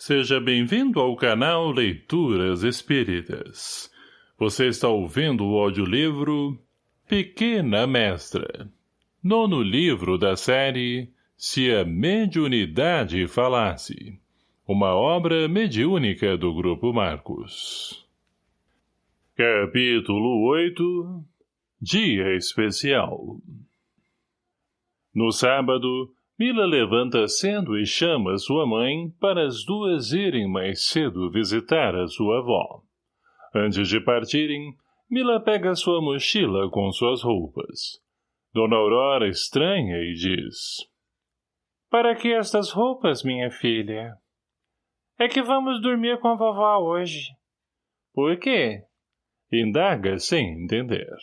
Seja bem-vindo ao canal Leituras Espíritas. Você está ouvindo o audiolivro Pequena Mestra. Nono livro da série Se a Mediunidade Falasse. Uma obra mediúnica do Grupo Marcos. Capítulo 8 Dia Especial No sábado, Mila levanta cedo e chama sua mãe para as duas irem mais cedo visitar a sua avó. Antes de partirem, Mila pega sua mochila com suas roupas. Dona Aurora estranha e diz... Para que estas roupas, minha filha? É que vamos dormir com a vovó hoje. Por quê? Indaga sem entender.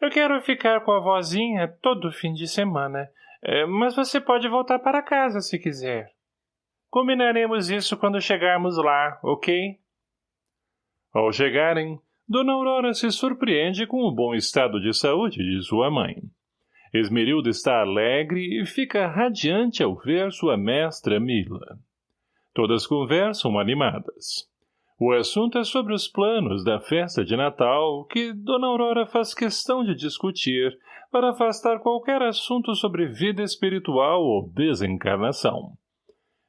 Eu quero ficar com a vozinha todo fim de semana é, mas você pode voltar para casa se quiser. Combinaremos isso quando chegarmos lá, ok? Ao chegarem, Dona Aurora se surpreende com o bom estado de saúde de sua mãe. Esmerilda está alegre e fica radiante ao ver sua mestra Mila. Todas conversam animadas. O assunto é sobre os planos da festa de Natal que Dona Aurora faz questão de discutir para afastar qualquer assunto sobre vida espiritual ou desencarnação.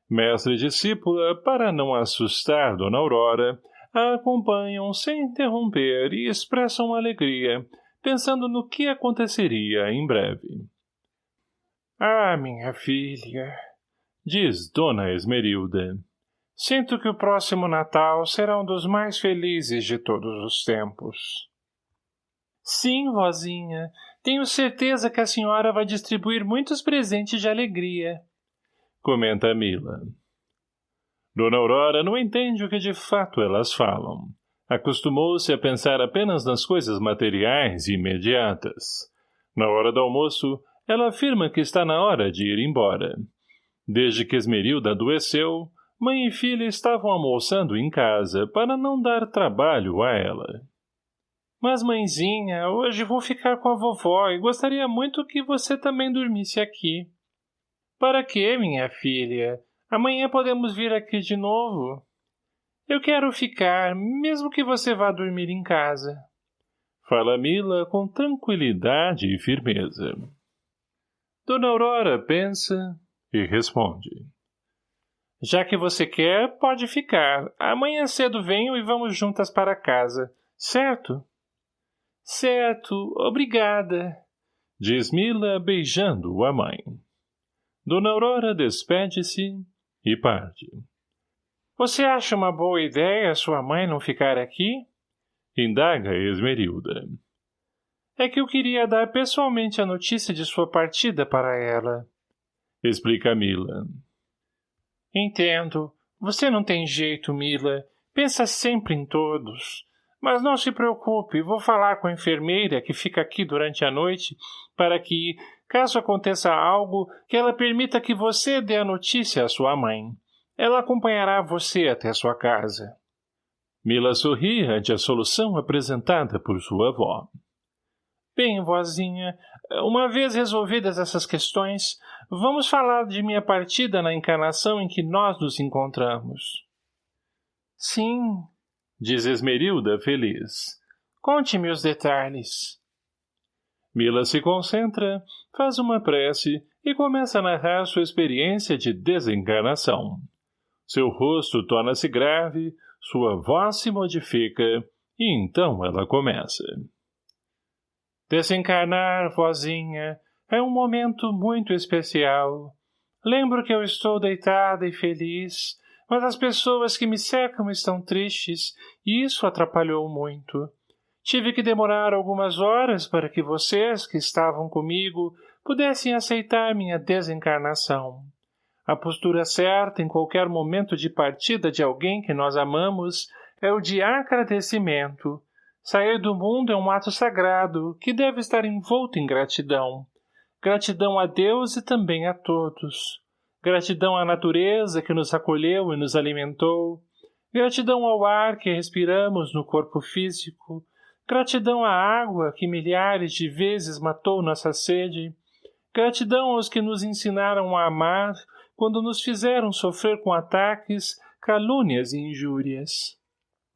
Mestre e discípula, para não assustar Dona Aurora, a acompanham sem interromper e expressam alegria, pensando no que aconteceria em breve. Ah, minha filha, diz Dona Esmerilda, sinto que o próximo Natal será um dos mais felizes de todos os tempos. Sim, vozinha, tenho certeza que a senhora vai distribuir muitos presentes de alegria. Comenta Mila. Dona Aurora não entende o que de fato elas falam. Acostumou-se a pensar apenas nas coisas materiais e imediatas. Na hora do almoço, ela afirma que está na hora de ir embora. Desde que Esmerilda adoeceu, mãe e filha estavam almoçando em casa para não dar trabalho a ela. Mas, mãezinha, hoje vou ficar com a vovó e gostaria muito que você também dormisse aqui. Para quê, minha filha? Amanhã podemos vir aqui de novo. Eu quero ficar, mesmo que você vá dormir em casa. Fala Mila com tranquilidade e firmeza. Dona Aurora pensa e responde. Já que você quer, pode ficar. Amanhã cedo venho e vamos juntas para casa, certo? Certo, obrigada, diz Mila beijando a mãe. Dona Aurora despede-se e parte. Você acha uma boa ideia sua mãe não ficar aqui? Indaga Esmerilda. É que eu queria dar pessoalmente a notícia de sua partida para ela. Explica Mila. Entendo. Você não tem jeito, Mila. Pensa sempre em todos. Mas não se preocupe, vou falar com a enfermeira que fica aqui durante a noite para que, caso aconteça algo, que ela permita que você dê a notícia à sua mãe. Ela acompanhará você até sua casa. Mila sorri ante a solução apresentada por sua avó. Bem, vozinha, uma vez resolvidas essas questões, vamos falar de minha partida na encarnação em que nós nos encontramos. Sim, diz Esmerilda feliz. Conte-me os detalhes. Mila se concentra, faz uma prece e começa a narrar sua experiência de desencarnação. Seu rosto torna-se grave, sua voz se modifica, e então ela começa. Desencarnar, vozinha, é um momento muito especial. Lembro que eu estou deitada e feliz, mas as pessoas que me cercam estão tristes, e isso atrapalhou muito. Tive que demorar algumas horas para que vocês, que estavam comigo, pudessem aceitar minha desencarnação. A postura certa em qualquer momento de partida de alguém que nós amamos é o de agradecimento. Sair do mundo é um ato sagrado que deve estar envolto em gratidão. Gratidão a Deus e também a todos. Gratidão à natureza que nos acolheu e nos alimentou. Gratidão ao ar que respiramos no corpo físico. Gratidão à água que milhares de vezes matou nossa sede. Gratidão aos que nos ensinaram a amar quando nos fizeram sofrer com ataques calúnias e injúrias.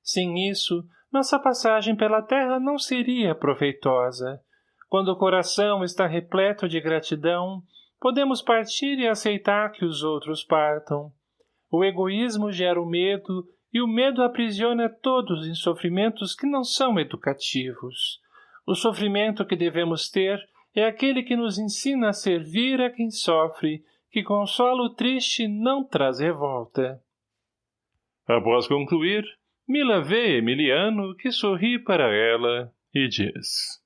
Sem isso, nossa passagem pela terra não seria proveitosa. Quando o coração está repleto de gratidão, podemos partir e aceitar que os outros partam. O egoísmo gera o medo e o medo aprisiona todos em sofrimentos que não são educativos. O sofrimento que devemos ter é aquele que nos ensina a servir a quem sofre, que consola o triste não traz revolta. Após concluir, Mila vê Emiliano, que sorri para ela, e diz...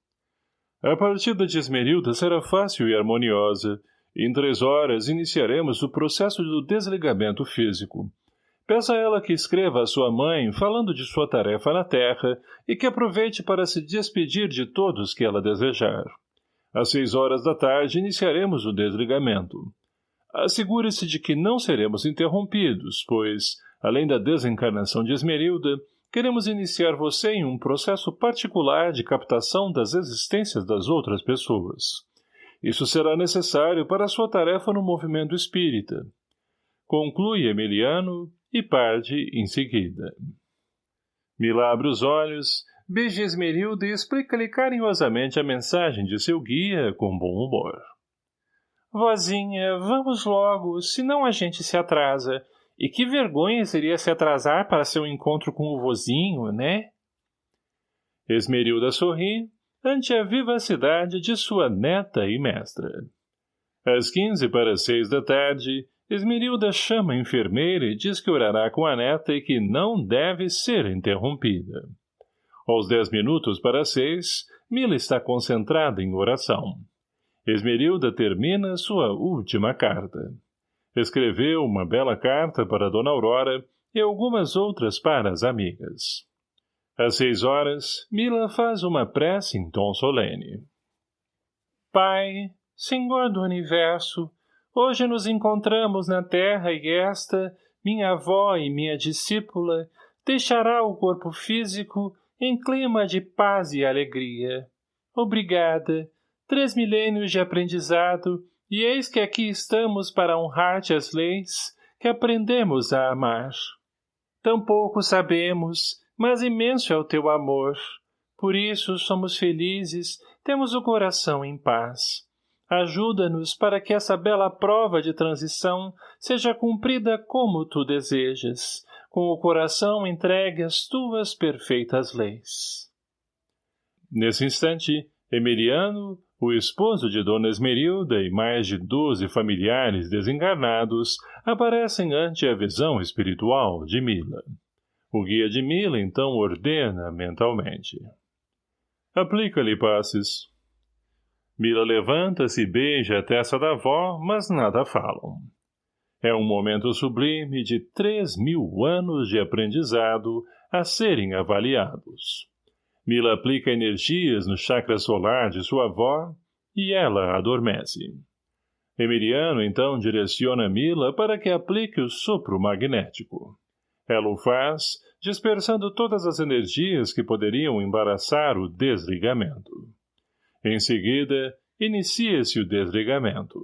A partida de Esmerilda será fácil e harmoniosa. Em três horas iniciaremos o processo do desligamento físico. Peça a ela que escreva a sua mãe falando de sua tarefa na Terra e que aproveite para se despedir de todos que ela desejar. Às seis horas da tarde iniciaremos o desligamento. Assegure-se de que não seremos interrompidos, pois, além da desencarnação de Esmerilda, queremos iniciar você em um processo particular de captação das existências das outras pessoas. Isso será necessário para sua tarefa no movimento espírita. Conclui Emiliano e parte em seguida. Mila abre os olhos, beija Esmerilda e explica-lhe carinhosamente a mensagem de seu guia com bom humor. Vozinha, vamos logo, senão a gente se atrasa. E que vergonha seria se atrasar para seu encontro com o vozinho, né? Esmerilda sorri ante a vivacidade de sua neta e mestra. Às quinze para seis da tarde, Esmerilda chama a enfermeira e diz que orará com a neta e que não deve ser interrompida. Aos dez minutos para seis, Mila está concentrada em oração. Esmerilda termina sua última carta. Escreveu uma bela carta para Dona Aurora e algumas outras para as amigas. Às seis horas, Mila faz uma prece em tom solene. Pai, Senhor do Universo, Hoje nos encontramos na terra e esta, minha avó e minha discípula, deixará o corpo físico em clima de paz e alegria. Obrigada. Três milênios de aprendizado, e eis que aqui estamos para honrar-te as leis que aprendemos a amar. Tampouco sabemos, mas imenso é o teu amor. Por isso somos felizes, temos o coração em paz. Ajuda-nos para que essa bela prova de transição seja cumprida como tu desejas, com o coração entregue às tuas perfeitas leis. Nesse instante, Emiliano, o esposo de Dona Esmerilda e mais de doze familiares desencarnados aparecem ante a visão espiritual de Mila. O guia de Mila então ordena mentalmente. Aplica-lhe passes. Mila levanta-se e beija a testa da avó, mas nada falam. É um momento sublime de três mil anos de aprendizado a serem avaliados. Mila aplica energias no chakra solar de sua avó e ela adormece. Emiliano então direciona Mila para que aplique o sopro magnético. Ela o faz, dispersando todas as energias que poderiam embaraçar o desligamento. Em seguida, inicia-se o desligamento.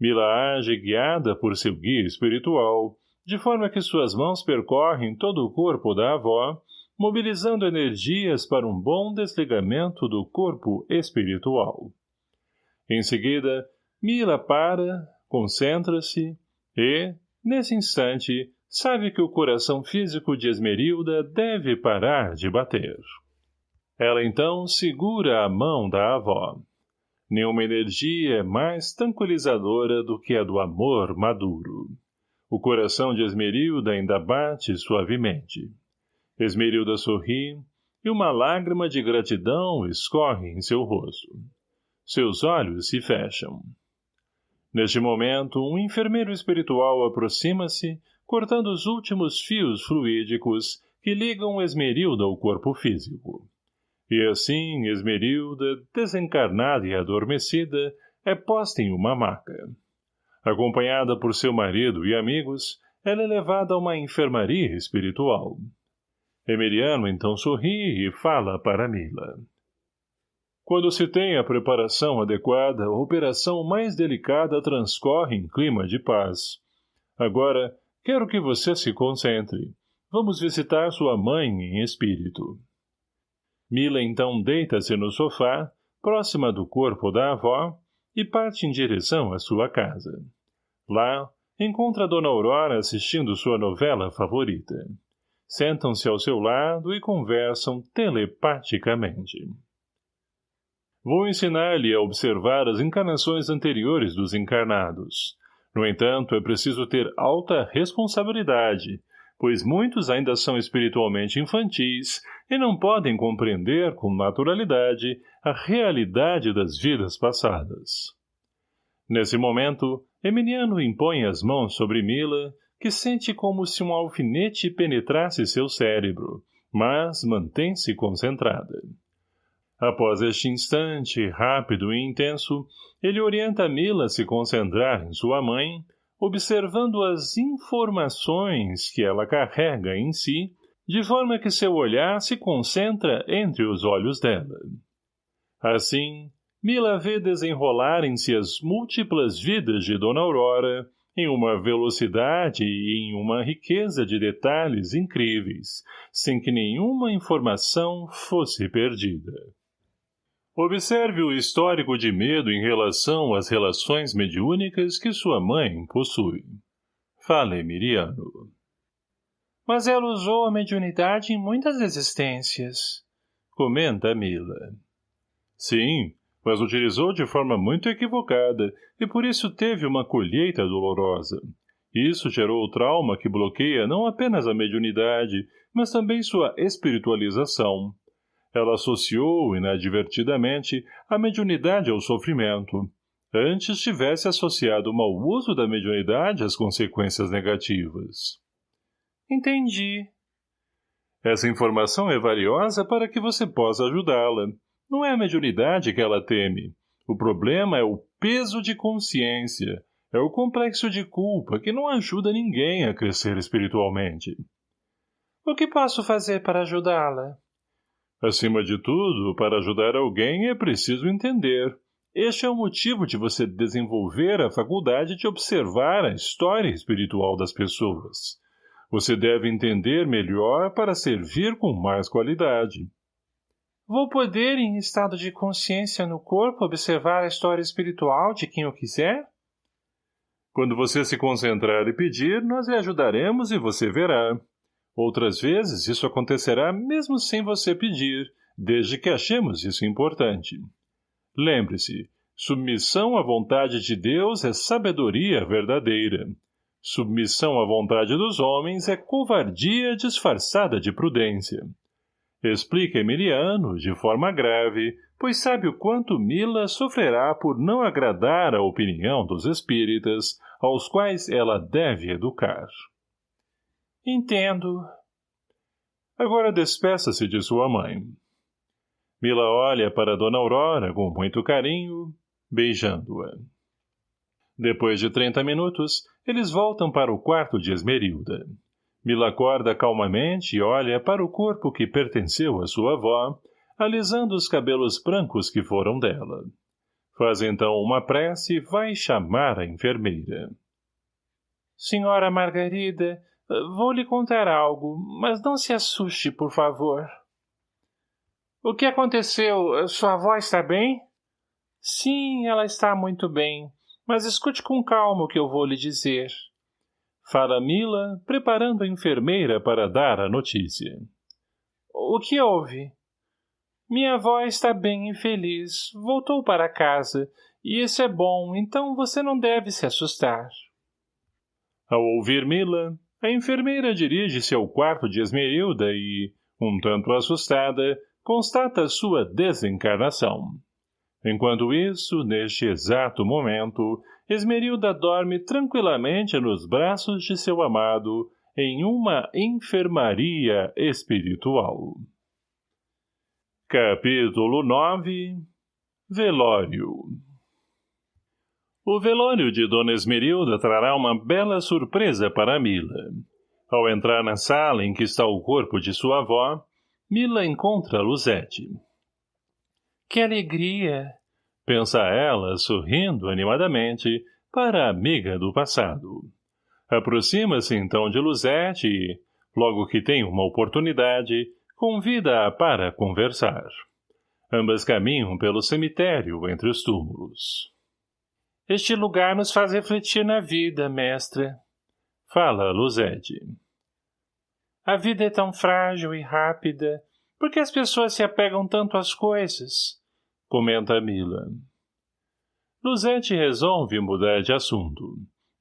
Mila age guiada por seu guia espiritual, de forma que suas mãos percorrem todo o corpo da avó, mobilizando energias para um bom desligamento do corpo espiritual. Em seguida, Mila para, concentra-se e, nesse instante, sabe que o coração físico de Esmerilda deve parar de bater. Ela então segura a mão da avó. Nenhuma energia é mais tranquilizadora do que a do amor maduro. O coração de Esmerilda ainda bate suavemente. Esmerilda sorri e uma lágrima de gratidão escorre em seu rosto. Seus olhos se fecham. Neste momento, um enfermeiro espiritual aproxima-se, cortando os últimos fios fluídicos que ligam Esmerilda ao corpo físico. E assim, Esmerilda, desencarnada e adormecida, é posta em uma maca. Acompanhada por seu marido e amigos, ela é levada a uma enfermaria espiritual. Emiliano então sorri e fala para Mila. Quando se tem a preparação adequada, a operação mais delicada transcorre em clima de paz. Agora, quero que você se concentre. Vamos visitar sua mãe em espírito. Mila então deita-se no sofá, próxima do corpo da avó, e parte em direção à sua casa. Lá, encontra Dona Aurora assistindo sua novela favorita. Sentam-se ao seu lado e conversam telepaticamente. Vou ensinar-lhe a observar as encarnações anteriores dos encarnados. No entanto, é preciso ter alta responsabilidade, pois muitos ainda são espiritualmente infantis e não podem compreender com naturalidade a realidade das vidas passadas. Nesse momento, Emiliano impõe as mãos sobre Mila, que sente como se um alfinete penetrasse seu cérebro, mas mantém-se concentrada. Após este instante, rápido e intenso, ele orienta Mila a se concentrar em sua mãe, observando as informações que ela carrega em si, de forma que seu olhar se concentra entre os olhos dela. Assim, Mila vê desenrolarem-se as múltiplas vidas de Dona Aurora, em uma velocidade e em uma riqueza de detalhes incríveis, sem que nenhuma informação fosse perdida. Observe o histórico de medo em relação às relações mediúnicas que sua mãe possui. Fale, Miriano. Mas ela usou a mediunidade em muitas existências. Comenta Mila. Sim, mas utilizou de forma muito equivocada e por isso teve uma colheita dolorosa. Isso gerou o trauma que bloqueia não apenas a mediunidade, mas também sua espiritualização, ela associou, inadvertidamente, a mediunidade ao sofrimento. Antes tivesse associado o mau uso da mediunidade às consequências negativas. Entendi. Essa informação é valiosa para que você possa ajudá-la. Não é a mediunidade que ela teme. O problema é o peso de consciência. É o complexo de culpa que não ajuda ninguém a crescer espiritualmente. O que posso fazer para ajudá-la? Acima de tudo, para ajudar alguém é preciso entender. Este é o motivo de você desenvolver a faculdade de observar a história espiritual das pessoas. Você deve entender melhor para servir com mais qualidade. Vou poder, em estado de consciência no corpo, observar a história espiritual de quem eu quiser? Quando você se concentrar e pedir, nós lhe ajudaremos e você verá. Outras vezes isso acontecerá mesmo sem você pedir, desde que achemos isso importante. Lembre-se, submissão à vontade de Deus é sabedoria verdadeira. Submissão à vontade dos homens é covardia disfarçada de prudência. Explica Emiliano, de forma grave, pois sabe o quanto Mila sofrerá por não agradar a opinião dos espíritas, aos quais ela deve educar. Entendo. Agora despeça-se de sua mãe. Mila olha para Dona Aurora com muito carinho, beijando-a. Depois de trinta minutos, eles voltam para o quarto de Esmerilda. Mila acorda calmamente e olha para o corpo que pertenceu à sua avó, alisando os cabelos brancos que foram dela. Faz então uma prece e vai chamar a enfermeira. Senhora Margarida, Vou lhe contar algo, mas não se assuste, por favor. O que aconteceu? Sua avó está bem? Sim, ela está muito bem, mas escute com calma o que eu vou lhe dizer. Fala Mila, preparando a enfermeira para dar a notícia. O que houve? Minha avó está bem e feliz, voltou para casa, e isso é bom, então você não deve se assustar. Ao ouvir Mila, a enfermeira dirige-se ao quarto de Esmerilda e, um tanto assustada, constata sua desencarnação. Enquanto isso, neste exato momento, Esmerilda dorme tranquilamente nos braços de seu amado em uma enfermaria espiritual. Capítulo 9 Velório o velório de Dona Esmerilda trará uma bela surpresa para Mila. Ao entrar na sala em que está o corpo de sua avó, Mila encontra Luzete. Que alegria! Pensa ela, sorrindo animadamente, para a amiga do passado. Aproxima-se então de Luzete e, logo que tem uma oportunidade, convida-a para conversar. Ambas caminham pelo cemitério entre os túmulos. Este lugar nos faz refletir na vida, mestre. Fala, Luzete. A vida é tão frágil e rápida. Por que as pessoas se apegam tanto às coisas? Comenta Mila. Luzete resolve mudar de assunto.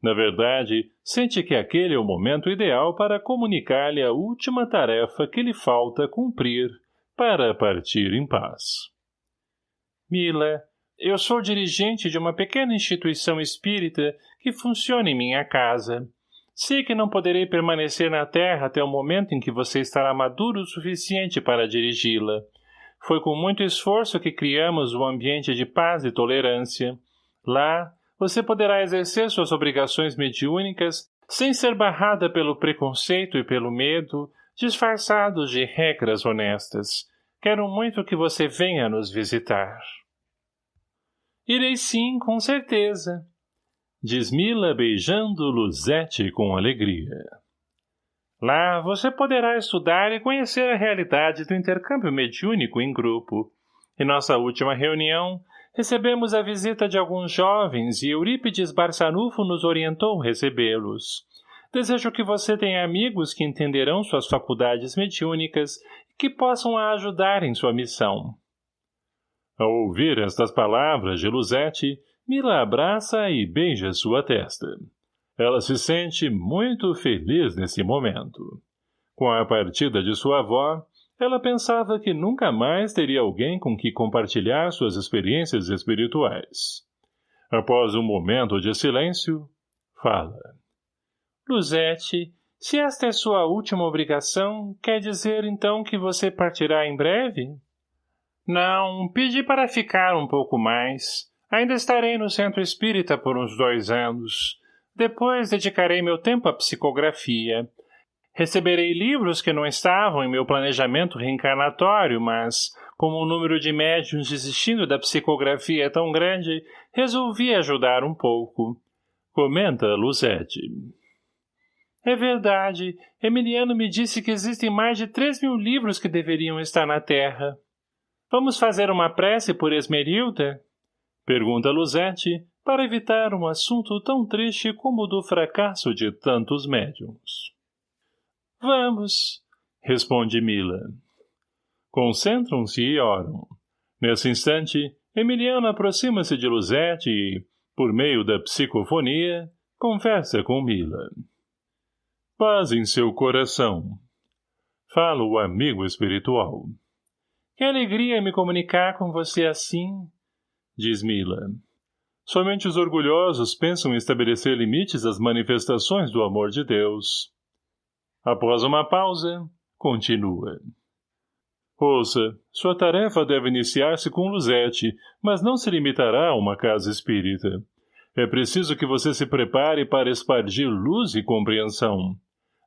Na verdade, sente que aquele é o momento ideal para comunicar-lhe a última tarefa que lhe falta cumprir para partir em paz. Mila, eu sou dirigente de uma pequena instituição espírita que funciona em minha casa. Sei que não poderei permanecer na Terra até o momento em que você estará maduro o suficiente para dirigi-la. Foi com muito esforço que criamos um ambiente de paz e tolerância. Lá, você poderá exercer suas obrigações mediúnicas sem ser barrada pelo preconceito e pelo medo, disfarçados de regras honestas. Quero muito que você venha nos visitar. Irei sim, com certeza. Diz Mila beijando Luzete com alegria. Lá você poderá estudar e conhecer a realidade do intercâmbio mediúnico em grupo. Em nossa última reunião, recebemos a visita de alguns jovens e Eurípides Barçanufo nos orientou recebê-los. Desejo que você tenha amigos que entenderão suas faculdades mediúnicas e que possam a ajudar em sua missão. Ao ouvir estas palavras de Luzete, Mila abraça e beija sua testa. Ela se sente muito feliz nesse momento. Com a partida de sua avó, ela pensava que nunca mais teria alguém com que compartilhar suas experiências espirituais. Após um momento de silêncio, fala. Luzete, se esta é sua última obrigação, quer dizer então que você partirá em breve? Não, pedi para ficar um pouco mais. Ainda estarei no centro espírita por uns dois anos. Depois dedicarei meu tempo à psicografia. Receberei livros que não estavam em meu planejamento reencarnatório, mas, como o número de médiums desistindo da psicografia é tão grande, resolvi ajudar um pouco. Comenta Luzete. É verdade. Emiliano me disse que existem mais de três mil livros que deveriam estar na Terra. Vamos fazer uma prece por Esmerilda? Pergunta Luzete, para evitar um assunto tão triste como o do fracasso de tantos médiums. Vamos, responde Mila. Concentram-se e oram. Nesse instante, Emiliano aproxima-se de Luzete e, por meio da psicofonia, conversa com Mila. Paz em seu coração. Fala o amigo espiritual. Que alegria me comunicar com você assim, diz Mila. Somente os orgulhosos pensam em estabelecer limites às manifestações do amor de Deus. Após uma pausa, continua. Ouça, sua tarefa deve iniciar-se com Luzete, mas não se limitará a uma casa espírita. É preciso que você se prepare para espargir luz e compreensão.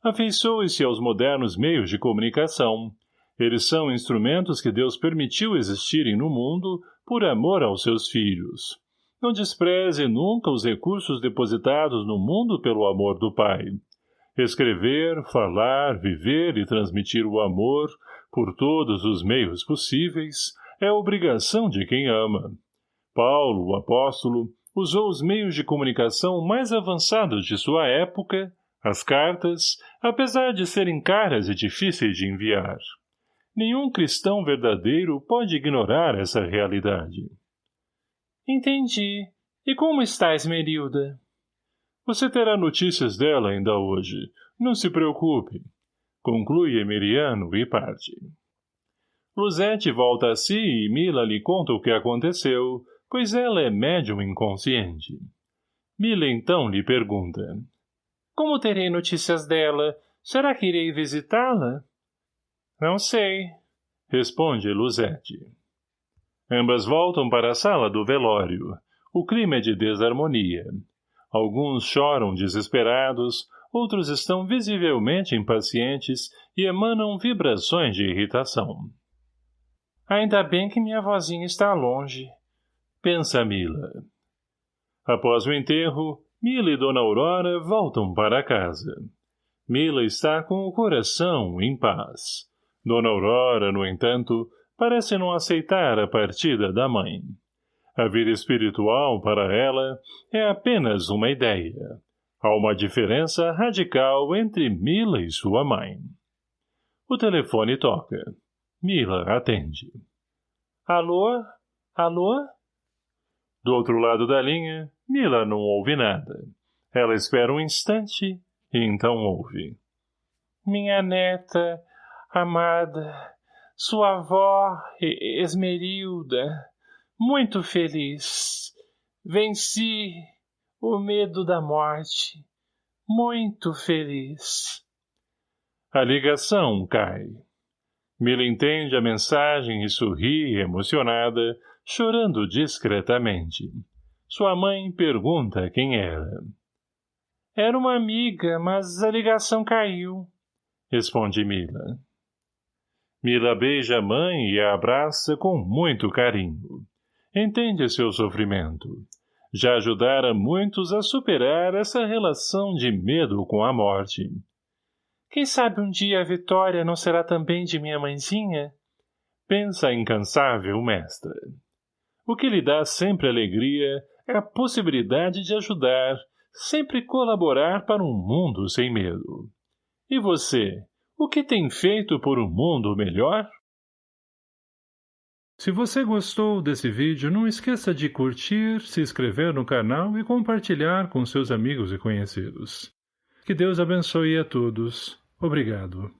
Afeiçoe-se aos modernos meios de comunicação. Eles são instrumentos que Deus permitiu existirem no mundo por amor aos seus filhos. Não despreze nunca os recursos depositados no mundo pelo amor do Pai. Escrever, falar, viver e transmitir o amor, por todos os meios possíveis, é obrigação de quem ama. Paulo, o apóstolo, usou os meios de comunicação mais avançados de sua época, as cartas, apesar de serem caras e difíceis de enviar. Nenhum cristão verdadeiro pode ignorar essa realidade. Entendi. E como está Esmerilda? Você terá notícias dela ainda hoje. Não se preocupe. Conclui Emiliano e parte. Luzete volta a si e Mila lhe conta o que aconteceu, pois ela é médium inconsciente. Mila então lhe pergunta. Como terei notícias dela? Será que irei visitá-la? Não sei, responde Luzete. Ambas voltam para a sala do velório. O clima é de desarmonia. Alguns choram desesperados, outros estão visivelmente impacientes e emanam vibrações de irritação. Ainda bem que minha vozinha está longe, pensa Mila. Após o enterro, Mila e Dona Aurora voltam para casa. Mila está com o coração em paz. Dona Aurora, no entanto, parece não aceitar a partida da mãe. A vida espiritual, para ela, é apenas uma ideia. Há uma diferença radical entre Mila e sua mãe. O telefone toca. Mila atende. Alô? Alô? Do outro lado da linha, Mila não ouve nada. Ela espera um instante e então ouve. Minha neta, amada, sua avó, Esmerilda, muito feliz. Venci o medo da morte. Muito feliz. A ligação cai. Mila entende a mensagem e sorri, emocionada, chorando discretamente. Sua mãe pergunta quem era. Era uma amiga, mas a ligação caiu, responde Mila. Mila beija a mãe e a abraça com muito carinho. Entende seu sofrimento. Já ajudara muitos a superar essa relação de medo com a morte. Quem sabe um dia a vitória não será também de minha mãezinha? Pensa a incansável mestra. O que lhe dá sempre alegria é a possibilidade de ajudar, sempre colaborar para um mundo sem medo. E você, o que tem feito por um mundo melhor? Se você gostou desse vídeo, não esqueça de curtir, se inscrever no canal e compartilhar com seus amigos e conhecidos. Que Deus abençoe a todos. Obrigado.